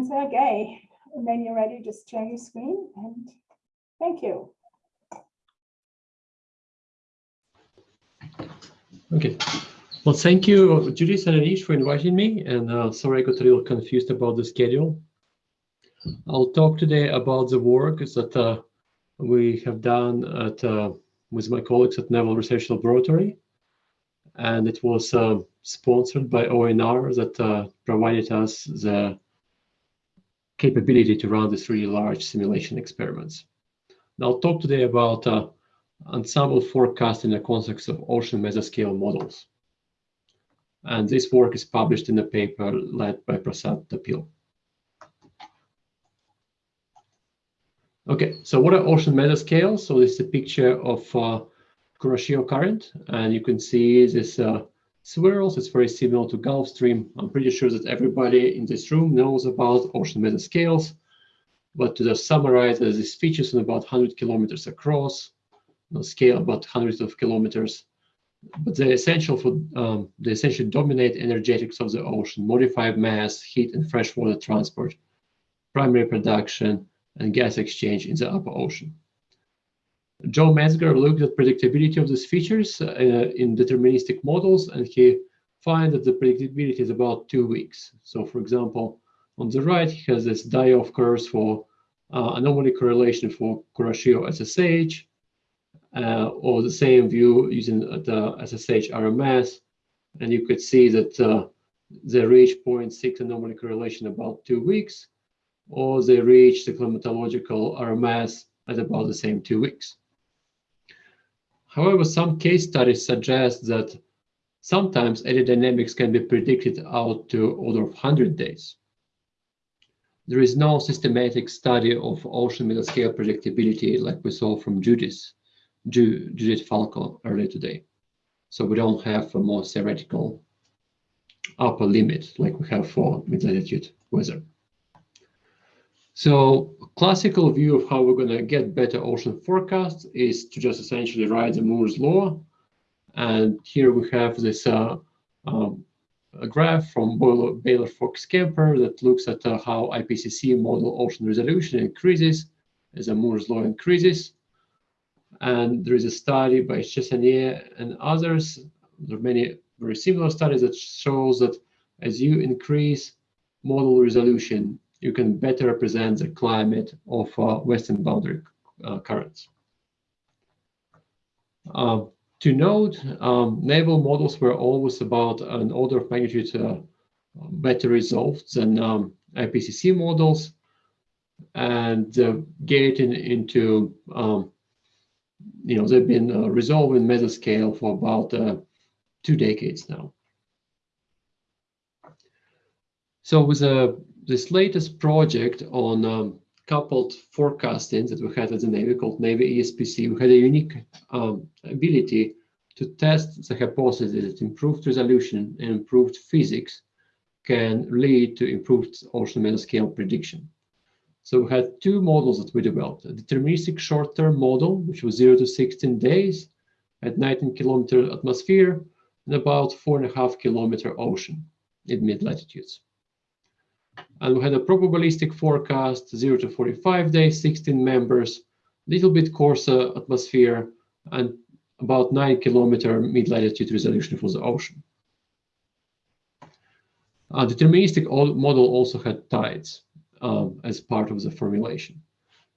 and Sergey, when you're ready, just share your screen and thank you. Okay. Well, thank you, Judith and Anish, for inviting me. And uh, sorry, I got a little confused about the schedule. I'll talk today about the work that uh, we have done at, uh, with my colleagues at Naval Research Laboratory. And it was uh, sponsored by ONR that uh, provided us the capability to run these really large simulation experiments. Now, I'll talk today about uh, ensemble forecast in the context of ocean mesoscale models. And this work is published in a paper led by Prasad Thoppil. Okay, so what are ocean mesoscales? So this is a picture of uh, Kuroshio current, and you can see this uh, swirls. It's very similar to Gulf Stream. I'm pretty sure that everybody in this room knows about ocean mesoscales. But to just summarize, these features in about 100 kilometers across, scale about hundreds of kilometers. But they're essential for um, they essentially dominate energetics of the ocean, modify mass, heat, and freshwater transport, primary production, and gas exchange in the upper ocean. Joe Metzger looked at predictability of these features uh, in deterministic models, and he found that the predictability is about two weeks. So for example, on the right, he has this die-off curves for uh, anomaly correlation for Kuroshio SSH, uh, or the same view using the SSH RMS. And you could see that uh, they reach 0.6 anomaly correlation about two weeks, or they reach the climatological RMS at about the same two weeks. However, some case studies suggest that sometimes eddy dynamics can be predicted out to order of 100 days. There is no systematic study of ocean middle scale predictability like we saw from Judith, Judith Falco earlier today. So we don't have a more theoretical upper limit like we have for mid-latitude weather. So classical view of how we're going to get better ocean forecasts is to just essentially write the Moore's law. And here we have this uh, um, graph from Baylor Fox Kemper that looks at uh, how IPCC model ocean resolution increases as the Moore's law increases. And there is a study by Chassignet and others. There are many very similar studies that shows that as you increase model resolution, you can better represent the climate of uh, western boundary uh, currents. Uh, to note, um, naval models were always about an order of magnitude uh, better resolved than um, IPCC models, and uh, getting into, um, you know, they've been uh, mesoscale for about two decades now. So with a this latest project on um, coupled forecasting that we had at the Navy called Navy ESPC, we had a unique um, ability to test the hypothesis that improved resolution and improved physics can lead to improved ocean mesoscale prediction. So we had two models that we developed, a deterministic short-term model, which was 0 to 16 days at 19 kilometer atmosphere and about four and a half kilometer ocean in mid-latitudes. And we had a probabilistic forecast, 0 to 45 days, 16 members, little bit coarser atmosphere, and about 9 kilometer mid-latitude resolution for the ocean. A deterministic model also had tides um, as part of the formulation.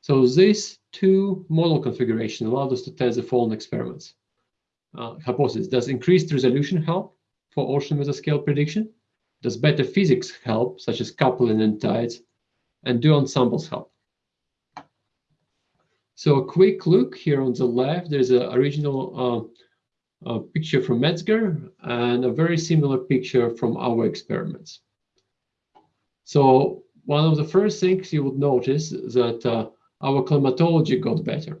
So these two model configuration allowed us to test the following experiments. Uh, hypothesis, does increased resolution help for ocean mesoscale prediction? Does better physics help, such as coupling and tides? And do ensembles help? So a quick look here on the left, there's an original uh, picture from Metzger and a very similar picture from our experiments. So one of the first things you would notice is that uh, our climatology got better.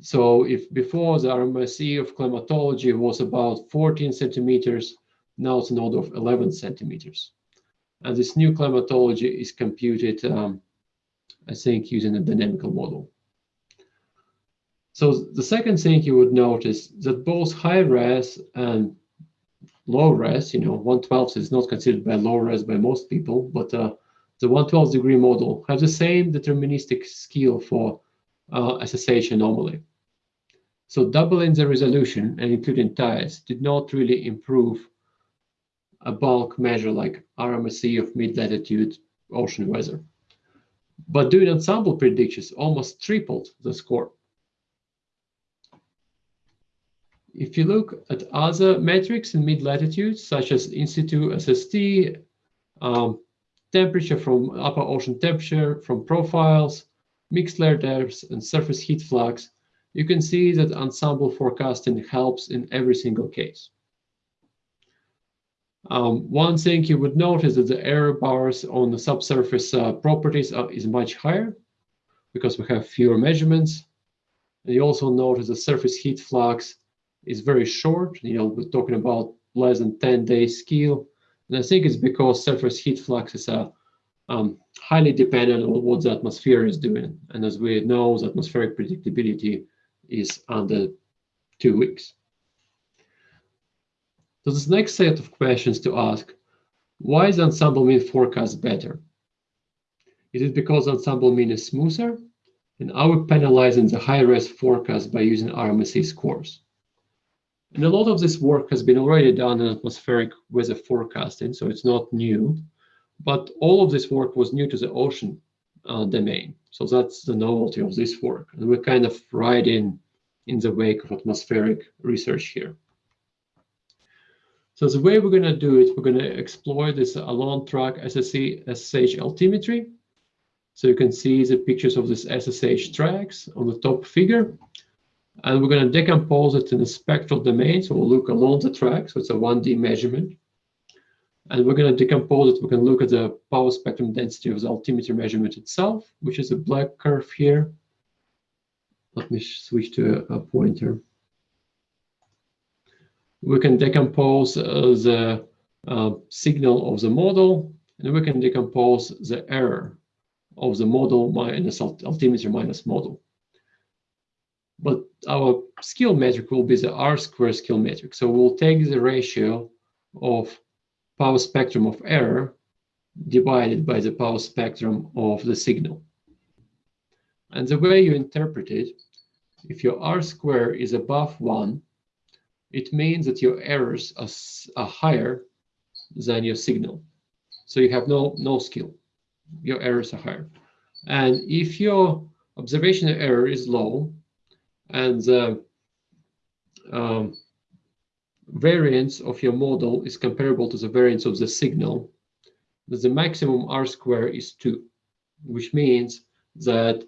So if before the RMSE of climatology was about 14 centimeters now it's an order of 11 centimeters. And this new climatology is computed, um, I think, using a dynamical model. So the second thing you would notice that both high res and low res, you know, 112 is not considered by low res by most people, but uh, the 112 degree model has the same deterministic skill for uh, SSH anomaly. So doubling the resolution and including tides did not really improve a bulk measure like RMSE of mid-latitude ocean weather. But doing ensemble predictions almost tripled the score. If you look at other metrics in mid-latitude, such as in situ SST, um, temperature from upper ocean temperature, from profiles, mixed layer depths, and surface heat flux, you can see that ensemble forecasting helps in every single case. Um, one thing you would notice that the error bars on the subsurface uh, properties are, is much higher because we have fewer measurements. And you also notice the surface heat flux is very short. You know, we're talking about less than 10 days scale. And I think it's because surface heat fluxes are um, highly dependent on what the atmosphere is doing. And as we know, the atmospheric predictability is under two weeks. So this next set of questions to ask, why is ensemble mean forecast better? Is it because ensemble mean is smoother? And are we penalizing the high-risk forecast by using RMSE scores? And a lot of this work has been already done in atmospheric weather forecasting, so it's not new. But all of this work was new to the ocean uh, domain. So that's the novelty of this work. And we're kind of riding in the wake of atmospheric research here. So the way we're going to do it, we're going to explore this along track SSE SSH altimetry. So you can see the pictures of this SSH tracks on the top figure. And we're going to decompose it in a spectral domain. So we'll look along the track. So it's a 1D measurement. And we're going to decompose it. We can look at the power spectrum density of the altimeter measurement itself, which is a black curve here. Let me switch to a pointer we can decompose uh, the uh, signal of the model, and we can decompose the error of the model minus altimeter minus model. But our skill metric will be the R square skill metric. So we'll take the ratio of power spectrum of error divided by the power spectrum of the signal. And the way you interpret it, if your R square is above one, it means that your errors are, are higher than your signal. So you have no, no skill. Your errors are higher. And if your observational error is low and the um, variance of your model is comparable to the variance of the signal, the maximum R square is 2, which means that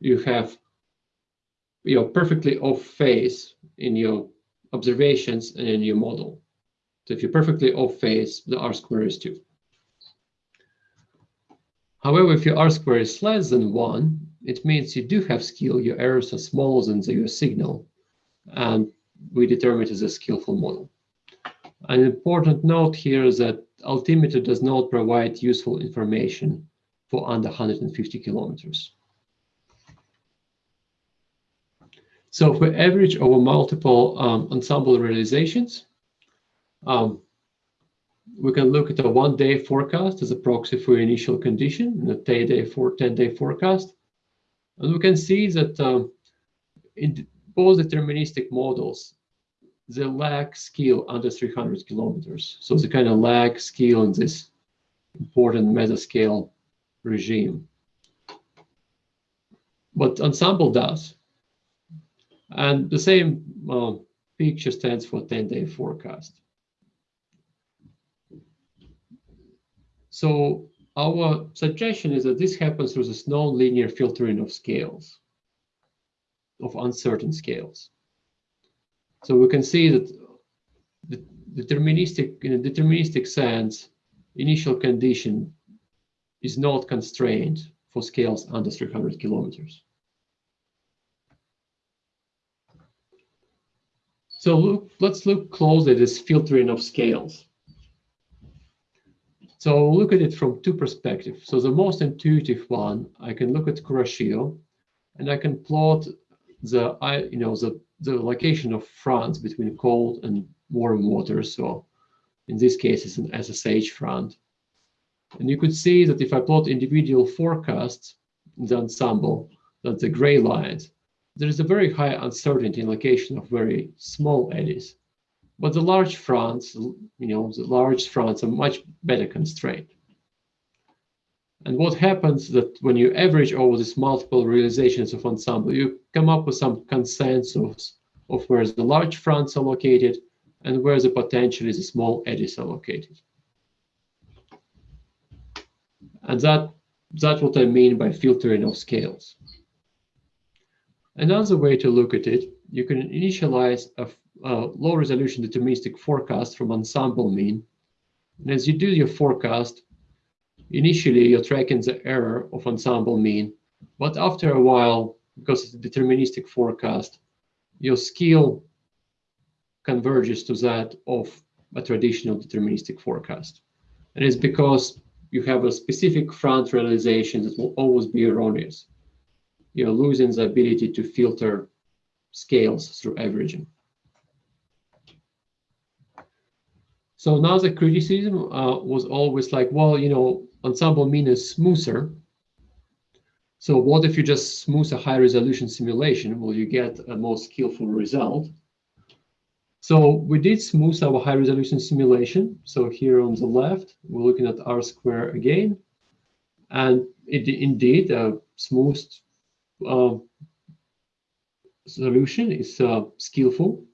you have you're perfectly off phase in your observations and a new model. So if you're perfectly off phase, the R square is 2. However, if your R square is less than 1, it means you do have skill, your errors are smaller than your signal, and we determine it as a skillful model. An important note here is that altimeter does not provide useful information for under 150 kilometers. So if we average over multiple um, ensemble realizations, um, we can look at a one-day forecast as a proxy for initial condition and a 10-day for 10-day forecast. And we can see that um, in both deterministic models, they lack skill under 300 kilometers. So they kind of lack skill in this important mesoscale regime. But ensemble does. And the same uh, picture stands for 10-day forecast. So our suggestion is that this happens through this non-linear filtering of scales, of uncertain scales. So we can see that the deterministic, in a deterministic sense, initial condition is not constrained for scales under 300 kilometers. So look, let's look closely at this filtering of scales. So look at it from two perspectives. So the most intuitive one, I can look at Kuroshio, and I can plot the, you know, the, the location of fronts between cold and warm water. So In this case, it's an SSH front. And you could see that if I plot individual forecasts in the ensemble, that's the gray lines, there is a very high uncertainty in location of very small eddies. But the large fronts, you know, the large fronts are much better constrained. And what happens that when you average over these multiple realizations of ensemble, you come up with some consensus of where the large fronts are located and where the potentially the small eddies are located. And that, that's what I mean by filtering of scales. Another way to look at it, you can initialize a, a low resolution deterministic forecast from ensemble mean. And as you do your forecast, initially you're tracking the error of ensemble mean, but after a while, because it's a deterministic forecast, your skill converges to that of a traditional deterministic forecast. And it's because you have a specific front realization that will always be erroneous. You're losing the ability to filter scales through averaging. So now the criticism uh, was always like, well, you know, ensemble mean is smoother. So what if you just smooth a high resolution simulation? Will you get a more skillful result? So we did smooth our high resolution simulation. So here on the left, we're looking at R square again. And it indeed uh, solution is uh, skillful.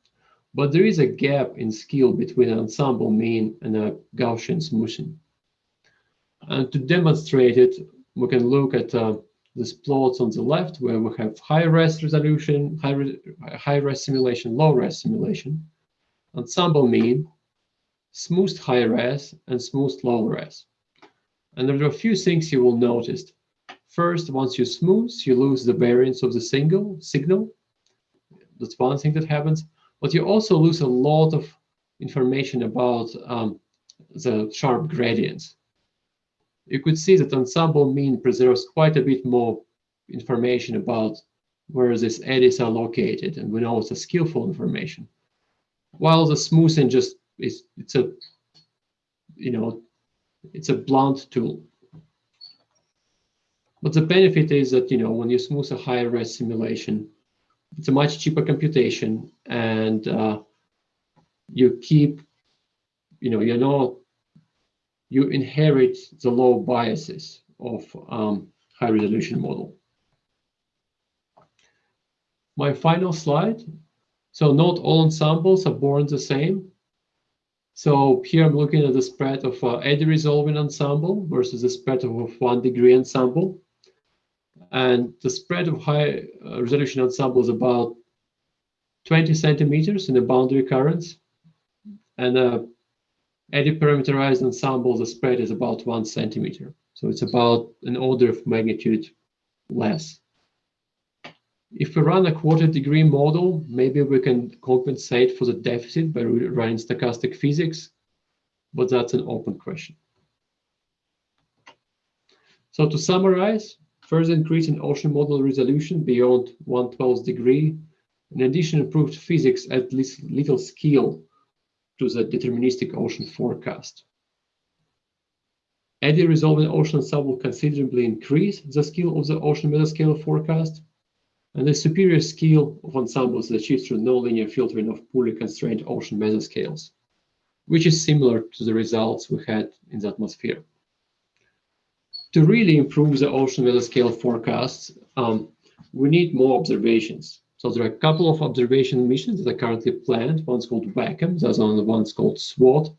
But there is a gap in skill between an ensemble mean and a Gaussian smoothing. And to demonstrate it, we can look at uh, these plots on the left where we have high res resolution, high, re high res simulation, low res simulation, ensemble mean, smooth high res, and smooth low res. And there are a few things you will notice. First, once you smooth, you lose the variance of the single signal. That's one thing that happens. But you also lose a lot of information about um, the sharp gradients you could see that ensemble mean preserves quite a bit more information about where these eddies are located, and we know it's a skillful information. While the smoothing just is, it's a, you know, it's a blunt tool. But the benefit is that, you know, when you smooth a higher res simulation, it's a much cheaper computation and uh, you keep, you know, you're not you inherit the low biases of um, high resolution model. My final slide. So not all ensembles are born the same. So here I'm looking at the spread of uh, eddy resolving ensemble versus the spread of one degree ensemble. And the spread of high uh, resolution ensemble is about 20 centimeters in the boundary currents. And uh, eddy parameterized ensemble, the spread is about one centimeter. So it's about an order of magnitude less. If we run a quarter degree model, maybe we can compensate for the deficit by running stochastic physics, but that's an open question. So to summarize, further increase in ocean model resolution beyond 112th degree, in addition improved physics at least little scale to the deterministic ocean forecast. Eddy resolving ocean sub will considerably increase the skill of the ocean mesoscale forecast, and the superior skill of ensembles is achieved through nonlinear filtering of poorly constrained ocean mesoscales, which is similar to the results we had in the atmosphere. To really improve the ocean weather scale forecasts, um, we need more observations. So there are a couple of observation missions that are currently planned. One's called WaCM, the other one's called SWOT,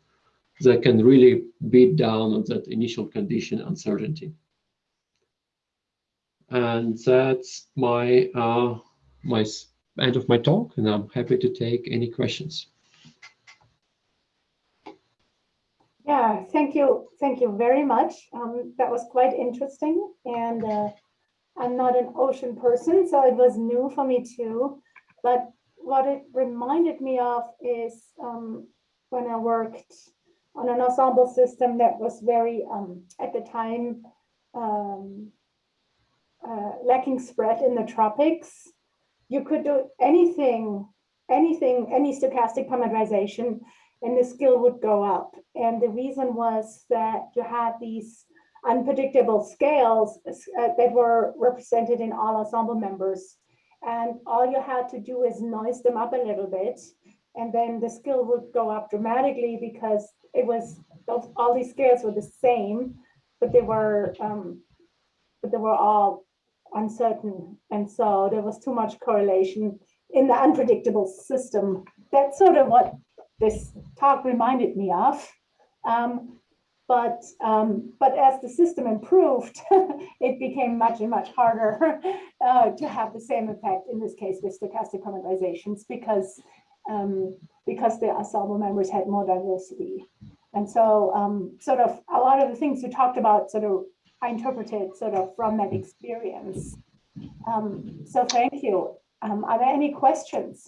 that can really beat down on that initial condition uncertainty. And that's my uh, my end of my talk, and I'm happy to take any questions. Yeah, thank you, thank you very much. Um, that was quite interesting, and uh, I'm not an ocean person, so it was new for me too. But what it reminded me of is um, when I worked on an ensemble system that was very, um, at the time, um, uh, lacking spread in the tropics. You could do anything, anything, any stochastic parameterization, and the skill would go up. And the reason was that you had these unpredictable scales uh, that were represented in all ensemble members. And all you had to do is noise them up a little bit. And then the skill would go up dramatically because it was, all these scales were the same, but they were, um, but they were all uncertain. And so there was too much correlation in the unpredictable system. That's sort of what this talk reminded me of. Um, but um, but as the system improved, it became much and much harder uh, to have the same effect in this case with stochastic parameterizations because um, because the ensemble members had more diversity. And so um, sort of a lot of the things you talked about sort of I interpreted sort of from that experience. Um, so thank you. Um, are there any questions?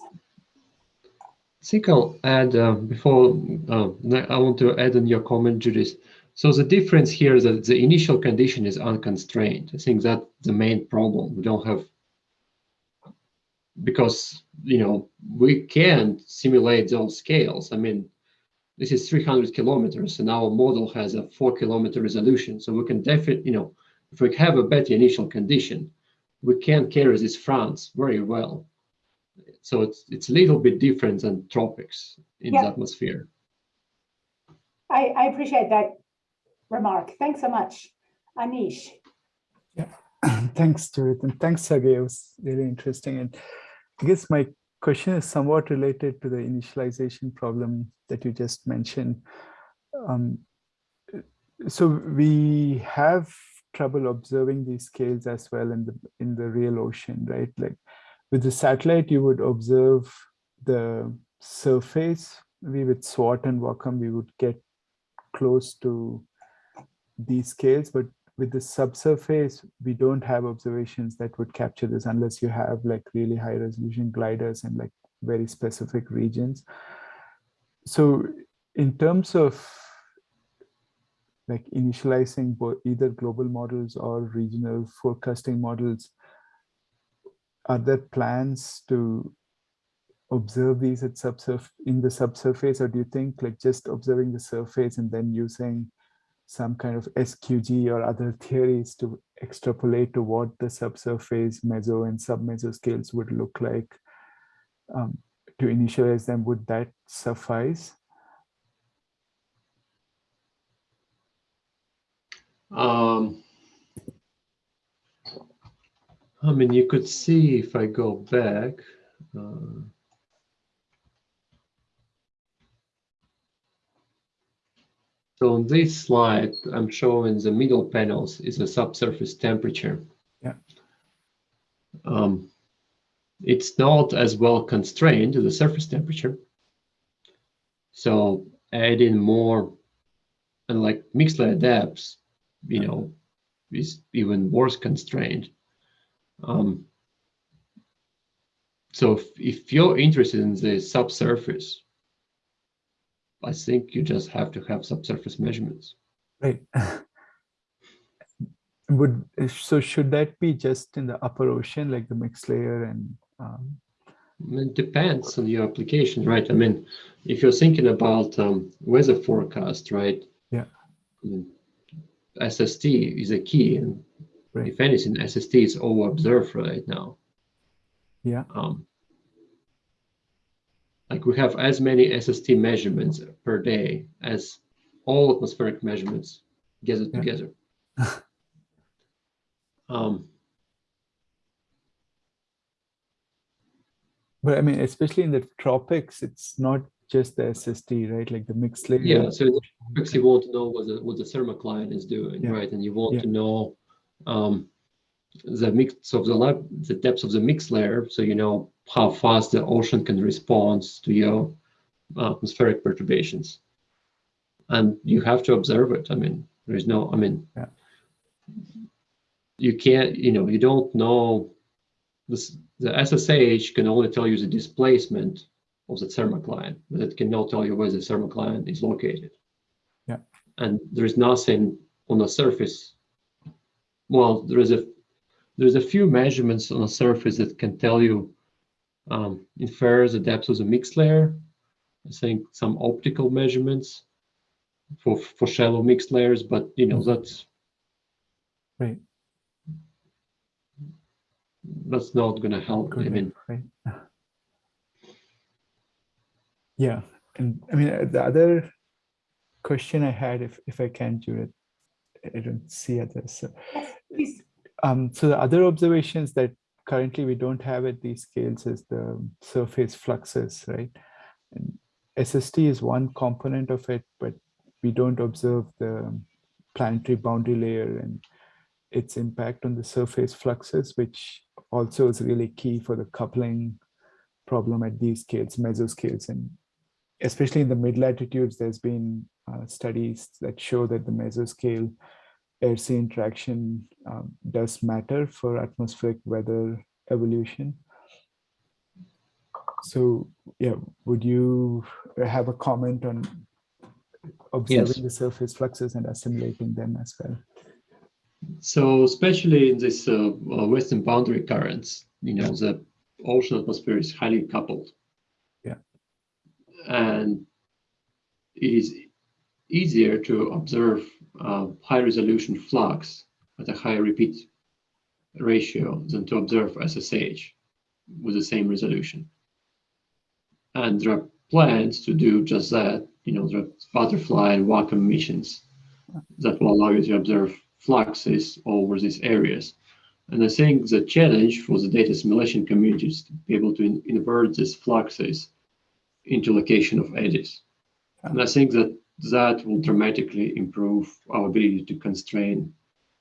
I think I'll add uh, before uh, I want to add on your comment, Judith. So the difference here is that the initial condition is unconstrained. I think that's the main problem. We don't have because you know we can't simulate those scales. I mean, this is 300 kilometers, and our model has a four kilometer resolution. So we can definitely, you know, if we have a better initial condition, we can carry this France very well. So it's it's a little bit different than tropics in Yeah. the atmosphere. I, I appreciate that remark. Thanks so much. Anish. Yeah, thanks, Judith, and thanks, Sergey. It was really interesting. And I guess my question is somewhat related to the initialization problem that you just mentioned. Um, so we have trouble observing these scales as well in the in the real ocean, right? Like with the satellite, you would observe the surface. We with SWOT and WaCM, we would get close to these scales, but with the subsurface, we don't have observations that would capture this unless you have like really high resolution gliders and like very specific regions. So in terms of like initializing either global models or regional forecasting models, are there plans to observe these at subsurf in the subsurface, or do you think like just observing the surface and then using some kind of SQG or other theories to extrapolate to what the subsurface meso and submeso scales would look like um, to initialize them, would that suffice? Um, I mean, you could see if I go back. Uh, so on this slide, I'm showing the middle panels is a subsurface temperature. Yeah. Um, it's not as well constrained to the surface temperature. So adding more, and like mixed layer depths, you know, is even worse constrained. Um, so if, if you're interested in the subsurface, I think you just have to have subsurface measurements. Right. Would so should that be just in the upper ocean, like the mixed layer and um, It depends on your application, right? I mean, if you're thinking about um, weather forecast, right? Yeah. I mean, SST is a key, and Right. if anything, SST is over observed right now. yeah, Um, like we have as many SST measurements per day as all atmospheric measurements gathered Yeah. together. um, but I mean, especially in the tropics, it's not just the SST, right? Like the mixed layer. Yeah, so in the tropics, you want to know what the what the thermocline is doing, Yeah. right? And you want Yeah. to know um, the mix of the lab, the depths of the mix layer, so you know how fast the ocean can respond to your atmospheric perturbations. And you have to observe it. I mean, there is no. I mean, Yeah. you can't. You know, you don't know. This, the SSH can only tell you the displacement of the thermocline, but it cannot tell you where the thermocline is located. Yeah. And there is nothing on the surface. Well, there is a there's a few measurements on the surface that can tell you um, infer the depth of the mixed layer, I think some optical measurements for for shallow mixed layers, but you know that's Right. that's not going to help. I mean, right. Yeah, and I mean, the other question I had, if, if I can, Judith, I don't see others. So, please. um, so the other observations that currently we don't have at these scales is the surface fluxes, right? And SST is one component of it, but we don't observe the planetary boundary layer and its impact on the surface fluxes, which also is really key for the coupling problem at these scales, mesoscales. And especially in the mid latitudes, there's been uh, studies that show that the mesoscale air sea interaction um, does matter for atmospheric weather evolution. So yeah, would you have a comment on observing the surface fluxes and assimilating them as well? So especially in this uh, uh, western boundary currents, you know, the ocean atmosphere is highly coupled. And it is easier to observe uh, high resolution flux at a high repeat ratio than to observe SSH with the same resolution. And there are plans to do just that. You know, there are butterfly and WaCM missions that will allow you to observe fluxes over these areas. And I think the challenge for the data assimilation community is to be able to in- invert these fluxes into location of eddies. And I think that that will dramatically improve our ability to constrain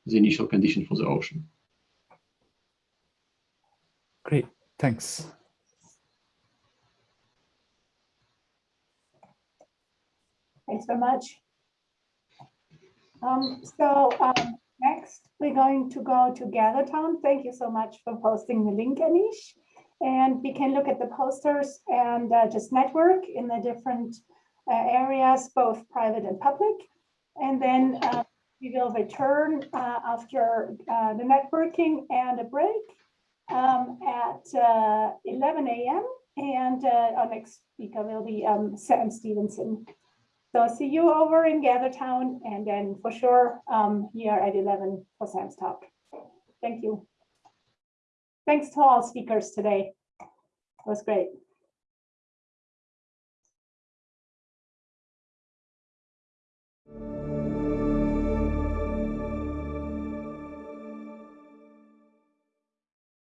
the initial condition for the ocean. Great, thanks. Thanks very much. Um, so, um, next, we're going to go to GatherTown. Thank you so much for posting the link, Anish. And we can look at the posters and uh, just network in the different uh, areas, both private and public. And then uh, we will return uh, after uh, the networking and a break um, at uh, 11 a.m. And our next speaker will be um, Sam Stevenson. So see you over in GatherTown and then for sure um, here at 11 for Sam's talk. Thank you. Thanks to all speakers today. It was great.